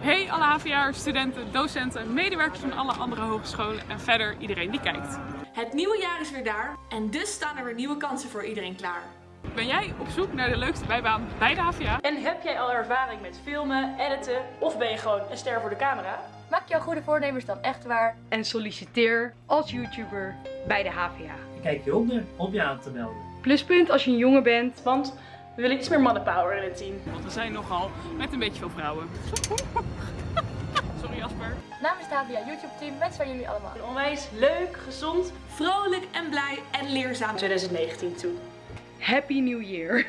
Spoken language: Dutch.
Hey alle HVA'ers, studenten, docenten, medewerkers van alle andere hogescholen en verder iedereen die kijkt. Het nieuwe jaar is weer daar en dus staan er weer nieuwe kansen voor iedereen klaar. Ben jij op zoek naar de leukste bijbaan bij de HVA? En heb jij al ervaring met filmen, editen of ben je gewoon een ster voor de camera? Maak jouw goede voornemens dan echt waar. En solliciteer als YouTuber bij de HVA. Kijk je onder om je aan te melden. Pluspunt als je een jongen bent. Want we willen iets meer mannenpower in het team. Want we zijn nogal met een beetje veel vrouwen. Sorry Jasper. Namens het HVA YouTube team wensen wij jullie allemaal Een onwijs leuk, gezond Vrolijk en blij en leerzaam. 2019 toe. Happy New Year!